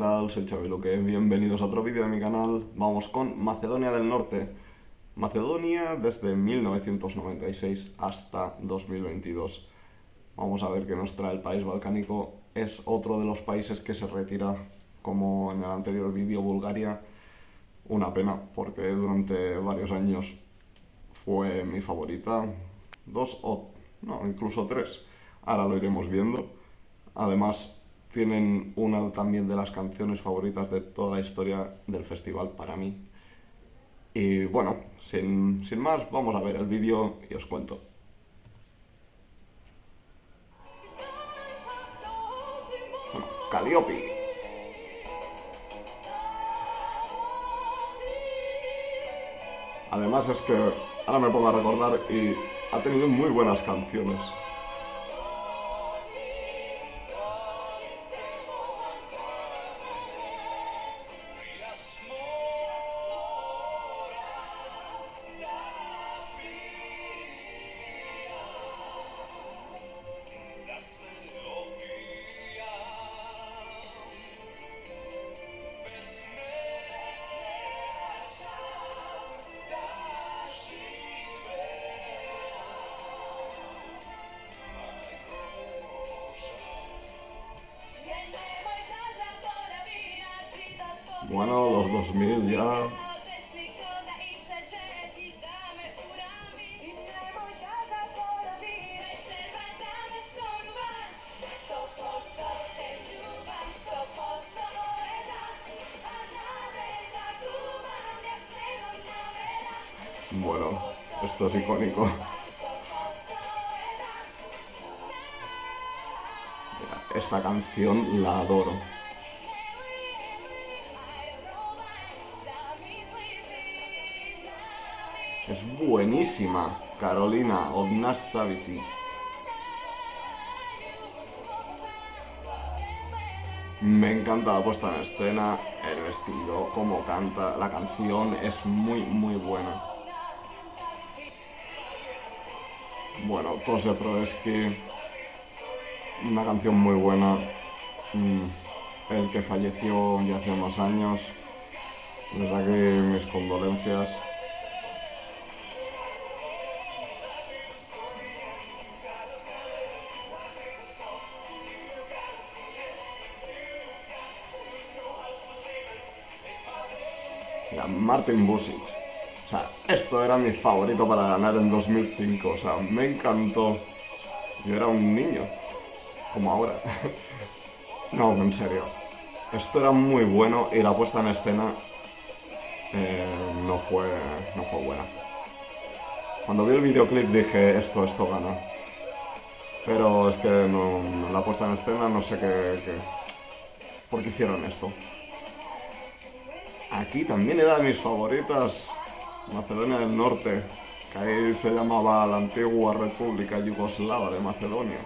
tal? Soy Xavi Luque, bienvenidos a otro vídeo de mi canal. Vamos con Macedonia del Norte. Macedonia desde 1996 hasta 2022. Vamos a ver qué nos trae el país balcánico. Es otro de los países que se retira, como en el anterior vídeo, Bulgaria. Una pena, porque durante varios años fue mi favorita. Dos o, no, incluso tres. Ahora lo iremos viendo. Además, tienen una también de las canciones favoritas de toda la historia del festival para mí. Y bueno, sin, sin más, vamos a ver el vídeo y os cuento. Bueno, Calliope. Además es que ahora me pongo a recordar y ha tenido muy buenas canciones. Bueno, los 2000 ya. Bueno, esto es icónico. Esta canción la adoro. Buenísima, Carolina Odnassavisi. Me encanta la puesta en escena, el vestido, cómo canta, la canción es muy, muy buena. Bueno, Tose que una canción muy buena. Mm, el que falleció ya hace unos años. Desde aquí mis condolencias. Martin Busic. O sea, esto era mi favorito para ganar en 2005. O sea, me encantó. Yo era un niño. Como ahora. no, en serio. Esto era muy bueno y la puesta en escena eh, no, fue, no fue buena. Cuando vi el videoclip dije, esto, esto gana. Pero es que la puesta en escena no sé qué, qué... ¿Por qué hicieron esto? Aquí también era de mis favoritas, Macedonia del Norte, que ahí se llamaba la antigua República Yugoslava de Macedonia.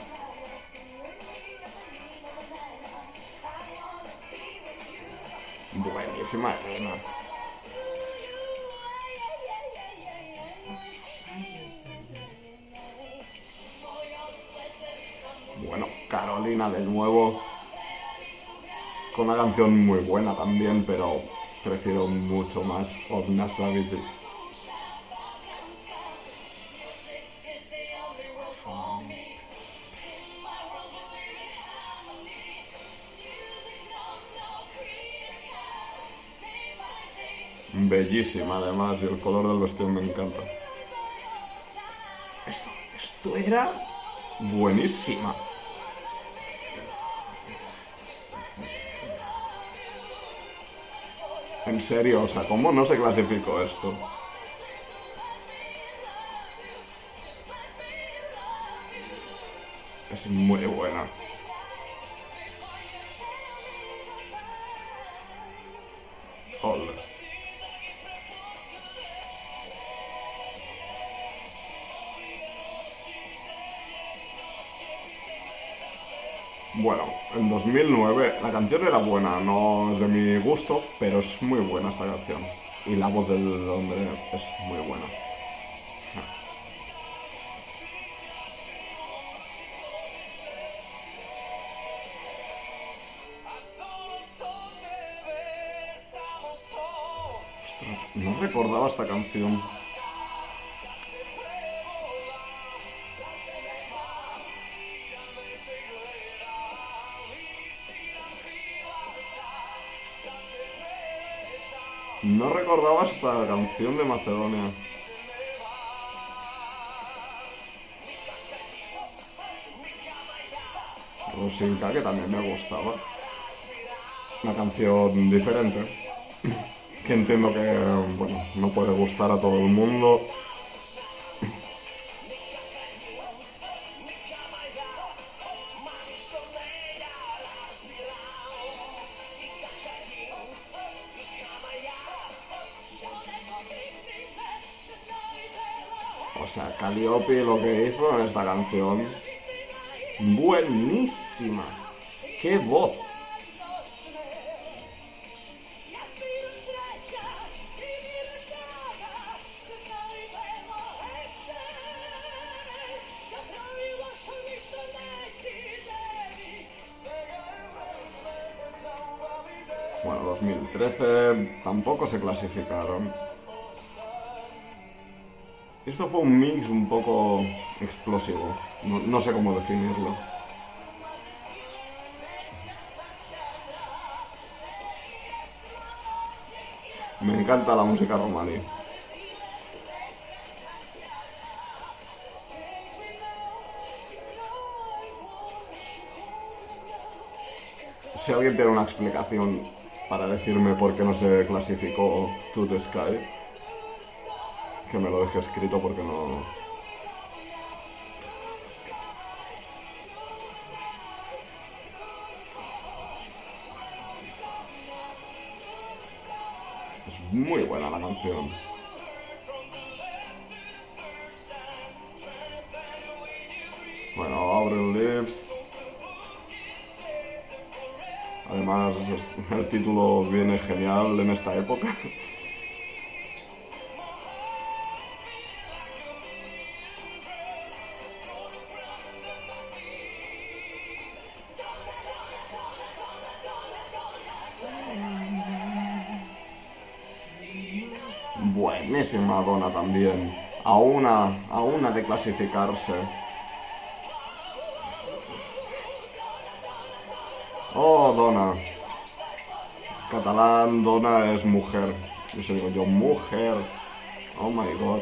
Buenísima rima. Bueno, Carolina de nuevo. Con una canción muy buena también, pero prefiero mucho más Odna Savisi. Bellísima además y el color del vestido me encanta. Esto, esto era buenísima. En serio, o sea, ¿cómo no se clasificó esto? Es muy buena. Hola. Bueno, en 2009. La canción era buena, no es de mi gusto, pero es muy buena esta canción. Y la voz del hombre es muy buena. Ostras, no recordaba esta canción. No recordaba esta canción de Macedonia. Rosinka, que también me gustaba. Una canción diferente. Que entiendo que, bueno, no puede gustar a todo el mundo. Calliope lo que hizo en esta canción. Buenísima. ¡Qué voz! Bueno, 2013 tampoco se clasificaron. Esto fue un mix un poco explosivo. No, sé cómo definirlo. Me encanta la música romaní. Si alguien tiene una explicación para decirme por qué no se clasificó To The Sky, que me lo deje escrito porque no... Es muy buena la canción. Bueno, Aubrey Lips. Además, el título viene genial en esta época. Buenísima Donna también. A una, a una de clasificarse. Oh, Donna. Catalán, Donna es mujer. Eso digo yo, mujer. Oh my god.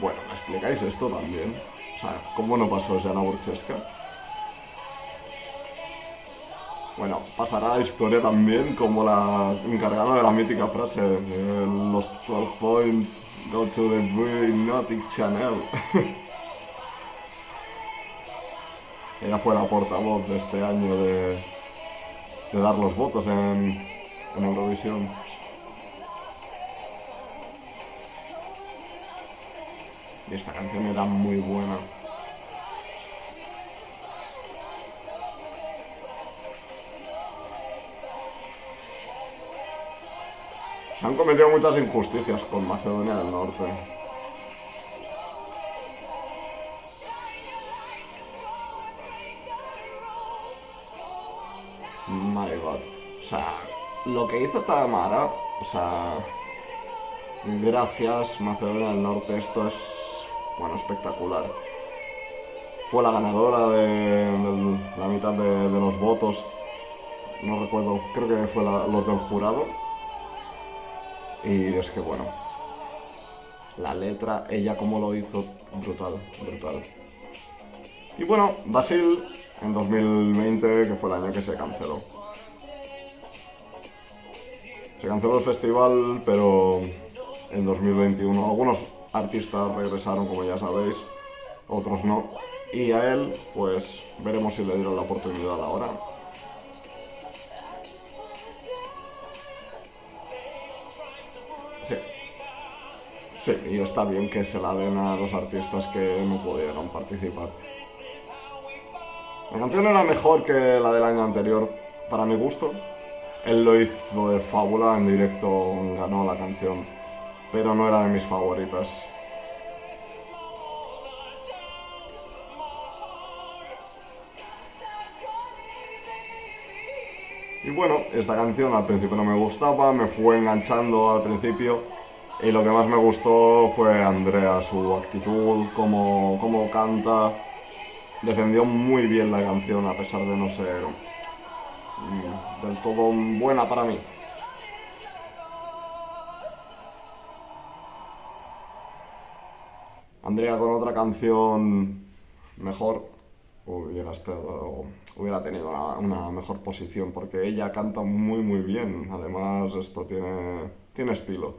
Bueno, ¿me explicáis esto también? O sea, ¿cómo no pasó Jana Burcheska? Bueno, pasará la historia también como la encargada de la mítica frase eh, los 12 points go to the Nautic Channel. Ella fue la portavoz de este año de, de dar los votos en, en Eurovisión. Y esta canción era muy buena. Se han cometido muchas injusticias con Macedonia del Norte. My God. O sea, lo que hizo Tamara, o sea, gracias Macedonia del Norte, esto es, bueno, espectacular. Fue la ganadora de, la mitad de, los votos, no recuerdo, creo que fue los del jurado. Y es que bueno, la letra, ella como lo hizo, brutal, brutal. Y bueno, Basil en 2020, que fue el año que se canceló. Se canceló el festival, pero en 2021 algunos artistas regresaron, como ya sabéis, otros no. Y a él, pues veremos si le dieron la oportunidad ahora. Sí. Sí, y está bien que se la den a los artistas que no pudieron participar. La canción era mejor que la del año anterior, para mi gusto. Él lo hizo de fábula, en directo ganó la canción, pero no era de mis favoritas. Y bueno, esta canción al principio no me gustaba, me fue enganchando al principio y lo que más me gustó fue Andrea, su actitud, cómo, canta. Defendió muy bien la canción a pesar de no ser mm, del todo buena para mí. Andrea con otra canción mejor hubiera, estado, hubiera tenido una, mejor posición porque ella canta muy muy bien, además esto tiene, tiene estilo.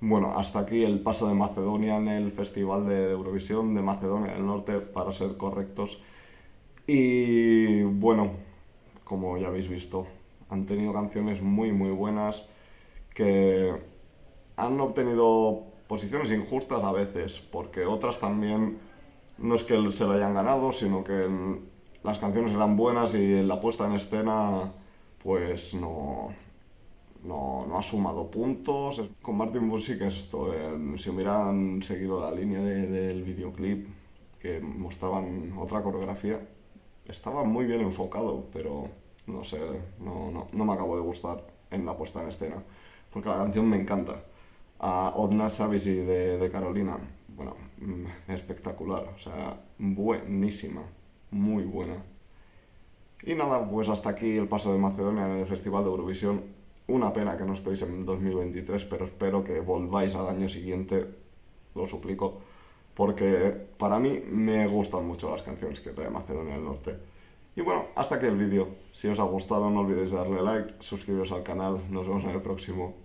Bueno, hasta aquí el paso de Macedonia en el Festival de Eurovisión de Macedonia del Norte, para ser correctos. Y bueno, como ya habéis visto, han tenido canciones muy muy buenas que han obtenido posiciones injustas a veces, porque otras también no es que se lo hayan ganado, sino que las canciones eran buenas y la puesta en escena pues no, no, ha sumado puntos. Con Martin Bush que esto, si hubieran seguido la línea del videoclip que mostraban otra coreografía, estaba muy bien enfocado, pero no sé, no, no, no me acabo de gustar en la puesta en escena, porque la canción me encanta a Odna Savisi de, de Carolina. Bueno, mm, espectacular, o sea, buenísima, muy buena. Y nada, pues hasta aquí el paso de Macedonia en el Festival de Eurovisión. Una pena que no estéis en 2023, pero espero que volváis al año siguiente, lo suplico, porque para mí me gustan mucho las canciones que trae Macedonia del Norte. Y bueno, hasta aquí el vídeo. Si os ha gustado no olvidéis darle like, suscribiros al canal, nos vemos en el próximo.